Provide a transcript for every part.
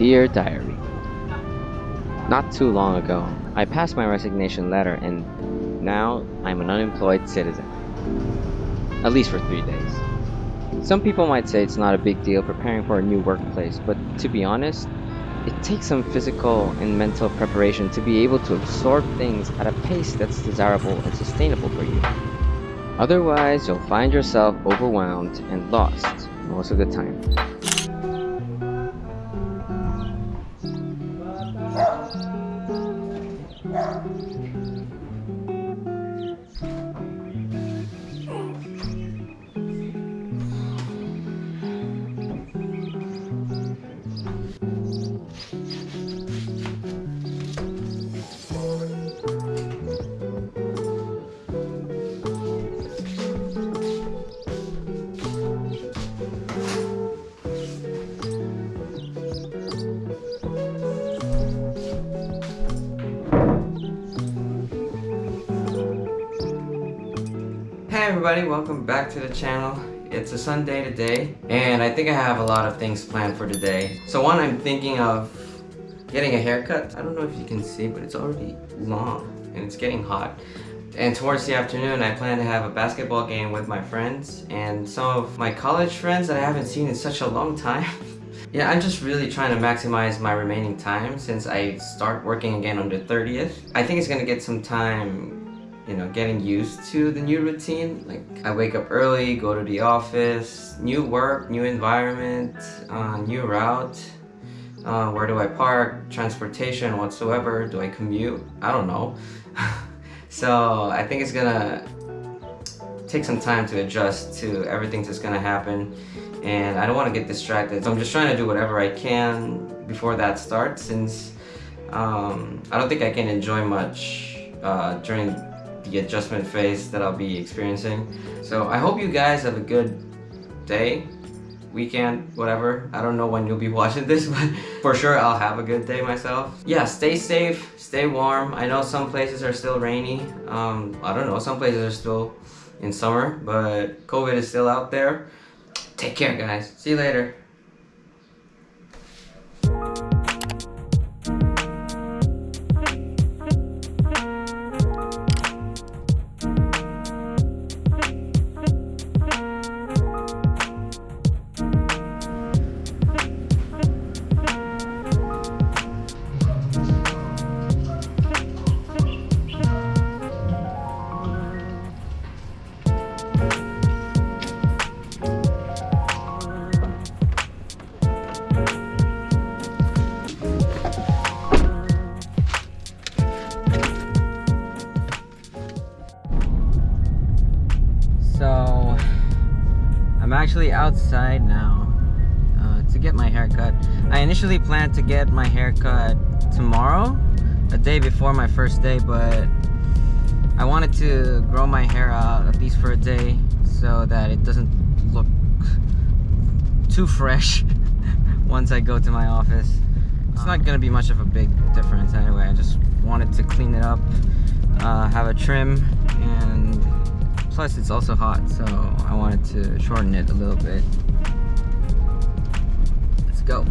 Dear Diary, Not too long ago, I passed my resignation letter and now I'm an unemployed citizen. At least for three days. Some people might say it's not a big deal preparing for a new workplace, but to be honest, it takes some physical and mental preparation to be able to absorb things at a pace that's desirable and sustainable for you. Otherwise, you'll find yourself overwhelmed and lost most of the time. Everybody, welcome back to the channel. It's a Sunday today, and I think I have a lot of things planned for today. So one, I'm thinking of getting a haircut. I don't know if you can see, but it's already long, and it's getting hot. And towards the afternoon, I plan to have a basketball game with my friends, and some of my college friends that I haven't seen in such a long time. Yeah, I'm just really trying to maximize my remaining time since I start working again on the 30th. I think it's gonna get some time you know, getting used to the new routine. Like I wake up early, go to the office, new work, new environment, uh, new route. Uh, where do I park? Transportation whatsoever. Do I commute? I don't know. so I think it's gonna take some time to adjust to everything that's gonna happen and I don't want to get distracted. So I'm just trying to do whatever I can before that starts since um, I don't think I can enjoy much uh, during the adjustment phase that I'll be experiencing. So I hope you guys have a good day, weekend, whatever. I don't know when you'll be watching this, but for sure I'll have a good day myself. Yeah, stay safe, stay warm. I know some places are still rainy. Um, I don't know, some places are still in summer, but COVID is still out there. Take care, guys. See you later. Outside now uh, to get my haircut. I initially planned to get my haircut tomorrow, a day before my first day, but I wanted to grow my hair out at least for a day so that it doesn't look too fresh once I go to my office. It's not gonna be much of a big difference anyway. I just wanted to clean it up, uh, have a trim, and plus it's also hot, so I wanted to shorten it a little bit. Let's go.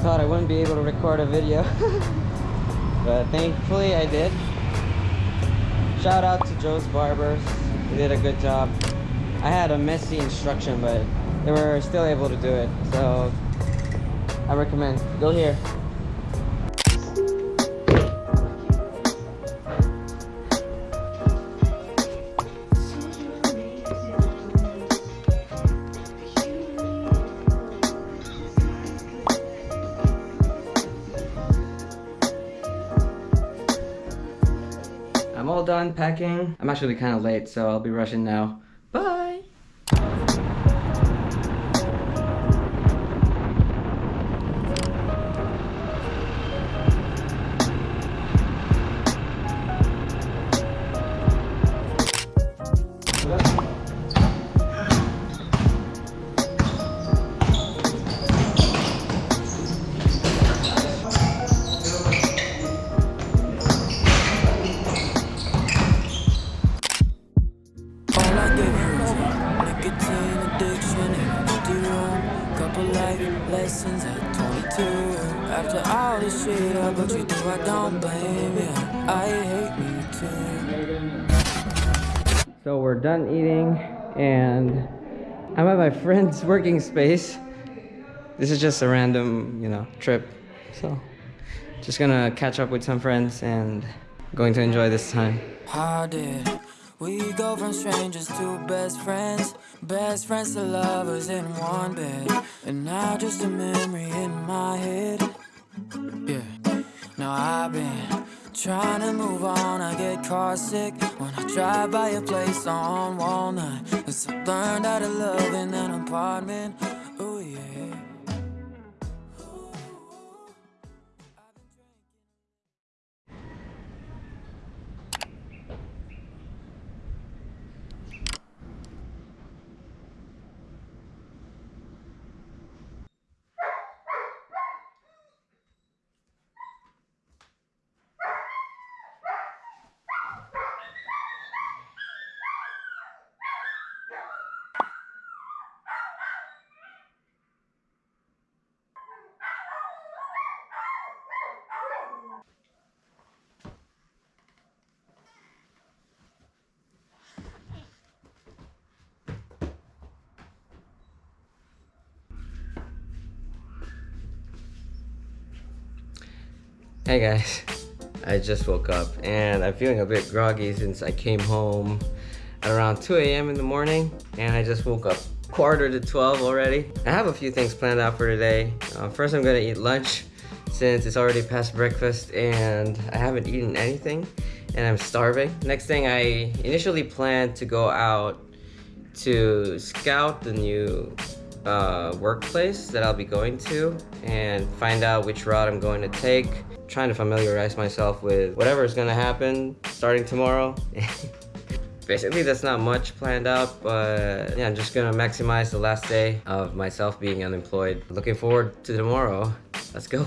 Thought I wouldn't be able to record a video, but thankfully I did. Shout out to Joe's Barbers, they did a good job. I had a messy instruction, but they were still able to do it, so I recommend. Go here. Packing. I'm actually kind of late, so I'll be rushing now. Bye! So we're done eating and I'm at my friend's working space. This is just a random, you know, trip. So just gonna catch up with some friends and going to enjoy this time. How did we go from strangers to best friends? Best friends to lovers in one bed. And now just a memory in my head. Yeah. Now I've been trying to move on. I get car sick when I drive by a place on Walnut. Cause I learned how to love in an apartment. Hey guys, I just woke up and I'm feeling a bit groggy since I came home around 2 a.m. in the morning and I just woke up quarter to 12 already. I have a few things planned out for today. Uh, first I'm gonna eat lunch since it's already past breakfast and I haven't eaten anything and I'm starving. Next thing I initially planned to go out to scout the new uh, workplace that I'll be going to and find out which route I'm going to take. Trying to familiarize myself with whatever is gonna happen starting tomorrow. Basically, that's not much planned out, but yeah, I'm just gonna maximize the last day of myself being unemployed. Looking forward to tomorrow. Let's go.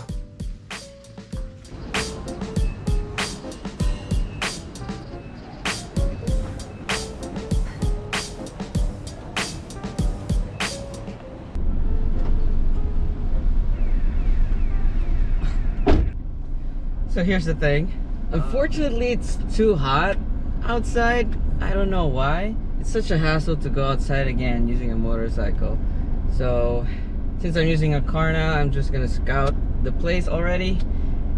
So here's the thing. Uh. Unfortunately, it's too hot outside. I don't know why. It's such a hassle to go outside again using a motorcycle. So since I'm using a car now, I'm just gonna scout the place already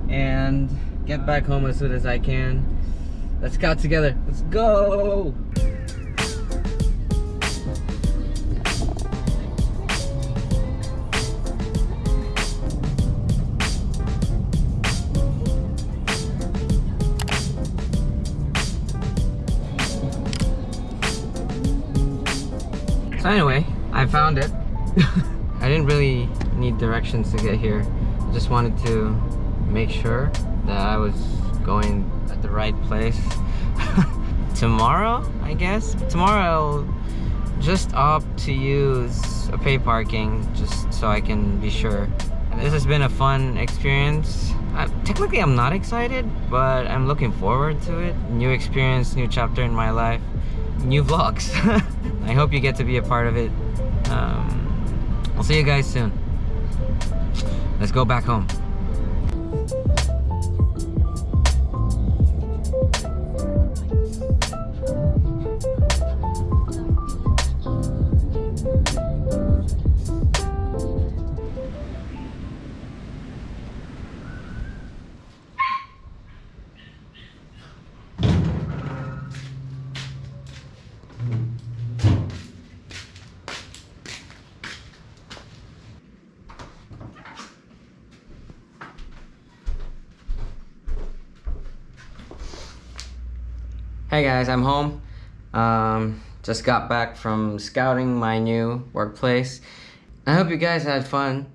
and get uh. back home as soon as I can. Let's scout together. Let's go! So anyway, I found it. I didn't really need directions to get here. I just wanted to make sure that I was going at the right place. Tomorrow, I guess? Tomorrow I'll just opt to use a pay parking just so I can be sure. This has been a fun experience. I, technically I'm not excited, but I'm looking forward to it. New experience, new chapter in my life, new vlogs. I hope you get to be a part of it. Um, I'll see you guys soon. Let's go back home. Hey guys, I'm home. Um, just got back from scouting my new workplace. I hope you guys had fun,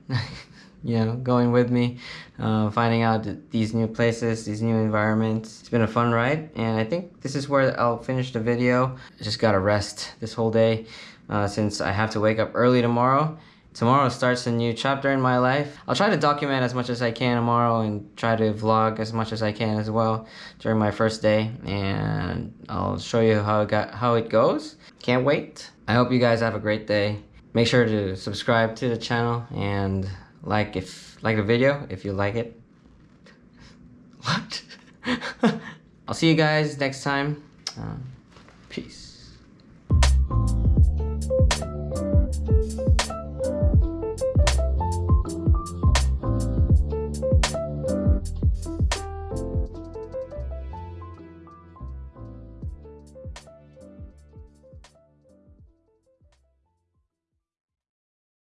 you know, going with me, uh, finding out these new places, these new environments. It's been a fun ride, and I think this is where I'll finish the video. I just gotta rest this whole day uh, since I have to wake up early tomorrow. Tomorrow starts a new chapter in my life. I'll try to document as much as I can tomorrow and try to vlog as much as I can as well during my first day and I'll show you how it got how it goes. Can't wait. I hope you guys have a great day. Make sure to subscribe to the channel and like if like the video if you like it. What? I'll see you guys next time. Uh, peace.